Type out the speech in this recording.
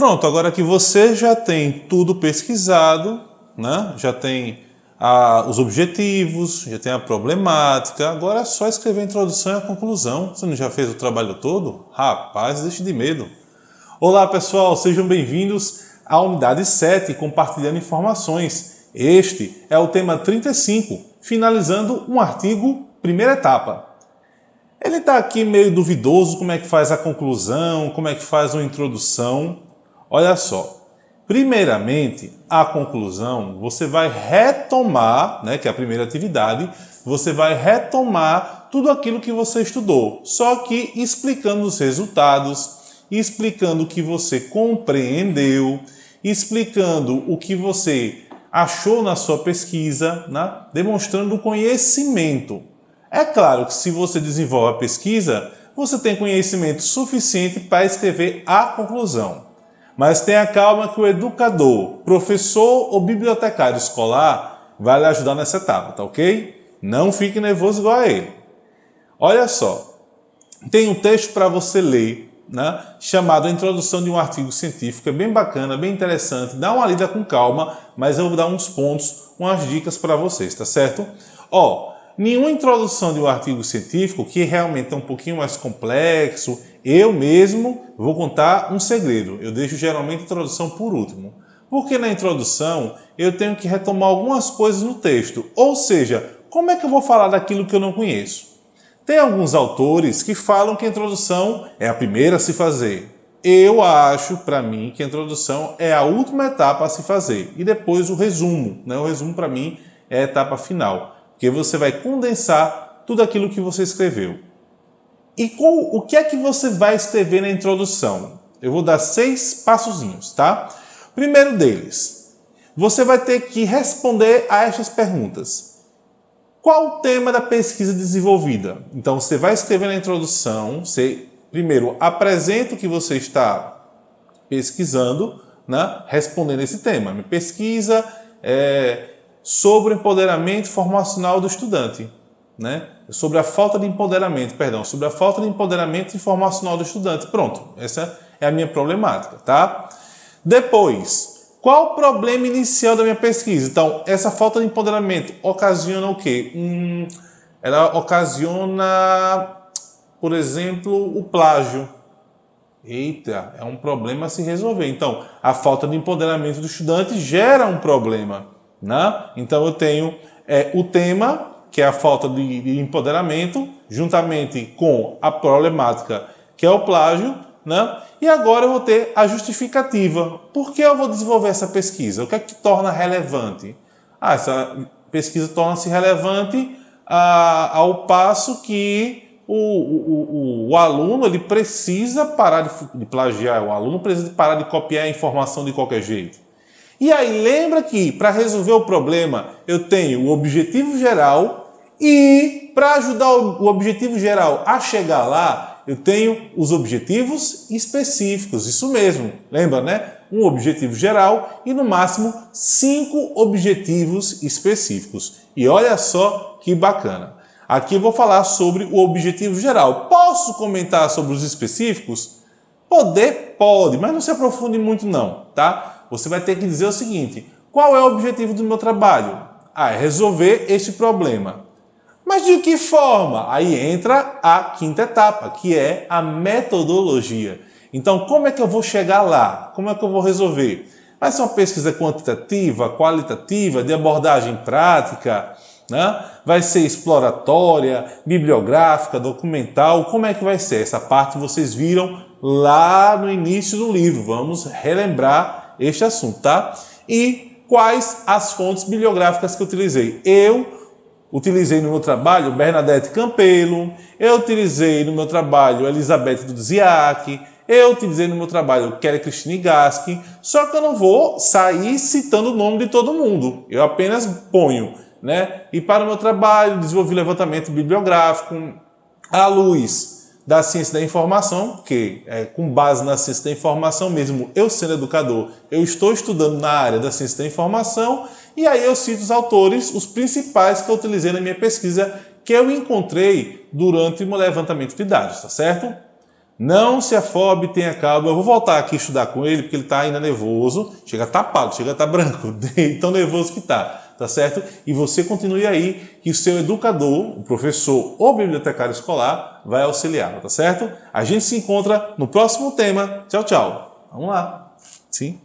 Pronto, agora que você já tem tudo pesquisado, né? já tem a, os objetivos, já tem a problemática, agora é só escrever a introdução e a conclusão. Você não já fez o trabalho todo? Rapaz, deixe de medo. Olá pessoal, sejam bem-vindos à unidade 7, compartilhando informações. Este é o tema 35, finalizando um artigo, primeira etapa. Ele está aqui meio duvidoso como é que faz a conclusão, como é que faz uma introdução. Olha só, primeiramente, a conclusão, você vai retomar, né, que é a primeira atividade, você vai retomar tudo aquilo que você estudou, só que explicando os resultados, explicando o que você compreendeu, explicando o que você achou na sua pesquisa, né, demonstrando conhecimento. É claro que se você desenvolve a pesquisa, você tem conhecimento suficiente para escrever a conclusão. Mas tenha calma que o educador, professor ou bibliotecário escolar vai lhe ajudar nessa etapa, tá ok? Não fique nervoso igual a ele. Olha só, tem um texto para você ler, né, chamado A Introdução de um Artigo Científico, é bem bacana, bem interessante, dá uma lida com calma, mas eu vou dar uns pontos, umas dicas para vocês, tá certo? Ó, nenhuma introdução de um artigo científico, que realmente é um pouquinho mais complexo, eu mesmo vou contar um segredo. Eu deixo geralmente a introdução por último. Porque na introdução eu tenho que retomar algumas coisas no texto. Ou seja, como é que eu vou falar daquilo que eu não conheço? Tem alguns autores que falam que a introdução é a primeira a se fazer. Eu acho, para mim, que a introdução é a última etapa a se fazer. E depois o resumo. Né? O resumo, para mim, é a etapa final. Porque você vai condensar tudo aquilo que você escreveu. E com, o que é que você vai escrever na introdução? Eu vou dar seis passozinhos, tá? Primeiro deles, você vai ter que responder a estas perguntas. Qual o tema da pesquisa desenvolvida? Então, você vai escrever na introdução, você primeiro apresenta o que você está pesquisando, né? respondendo esse tema. Minha pesquisa é sobre o empoderamento formacional do estudante né? sobre a falta de empoderamento, perdão, sobre a falta de empoderamento informacional do estudante. Pronto, essa é a minha problemática, tá? Depois, qual o problema inicial da minha pesquisa? Então, essa falta de empoderamento ocasiona o quê? Hum, ela ocasiona, por exemplo, o plágio. Eita, é um problema a se resolver. Então, a falta de empoderamento do estudante gera um problema, né? Então, eu tenho é, o tema que é a falta de, de empoderamento, juntamente com a problemática, que é o plágio, né? E agora eu vou ter a justificativa. Por que eu vou desenvolver essa pesquisa? O que é que torna relevante? Ah, essa pesquisa torna-se relevante ah, ao passo que o, o, o, o, aluno ele precisa parar de, de plagiar, o aluno precisa parar de copiar a informação de qualquer jeito. E aí lembra que para resolver o problema eu tenho o objetivo geral e para ajudar o objetivo geral a chegar lá, eu tenho os objetivos específicos, isso mesmo, lembra né? Um objetivo geral e no máximo cinco objetivos específicos. E olha só que bacana. Aqui eu vou falar sobre o objetivo geral. Posso comentar sobre os específicos? Poder? Pode, mas não se aprofunde muito não, tá? você vai ter que dizer o seguinte, qual é o objetivo do meu trabalho? Ah, é resolver este problema. Mas de que forma? Aí entra a quinta etapa, que é a metodologia. Então, como é que eu vou chegar lá? Como é que eu vou resolver? Vai ser uma pesquisa quantitativa, qualitativa, de abordagem prática? Né? Vai ser exploratória, bibliográfica, documental? Como é que vai ser? Essa parte vocês viram lá no início do livro. Vamos relembrar este assunto, tá? E quais as fontes bibliográficas que eu utilizei? Eu utilizei no meu trabalho Bernadette Campelo, eu utilizei no meu trabalho Elizabeth Dudziak, eu utilizei no meu trabalho Kelly Christine Gaski, só que eu não vou sair citando o nome de todo mundo, eu apenas ponho, né? E para o meu trabalho, desenvolvi levantamento bibliográfico à luz da ciência da informação, porque é, com base na ciência da informação mesmo, eu sendo educador, eu estou estudando na área da ciência da informação e aí eu cito os autores, os principais que eu utilizei na minha pesquisa, que eu encontrei durante o meu levantamento de dados, tá certo? Não se afobe, tenha calma. Eu vou voltar aqui estudar com ele, porque ele está ainda nervoso. Chega a estar tá pálido, chega a tá branco, tão nervoso que está tá certo? E você continue aí, que o seu educador, o professor ou bibliotecário escolar vai auxiliá-lo, tá certo? A gente se encontra no próximo tema. Tchau, tchau. Vamos lá. Sim.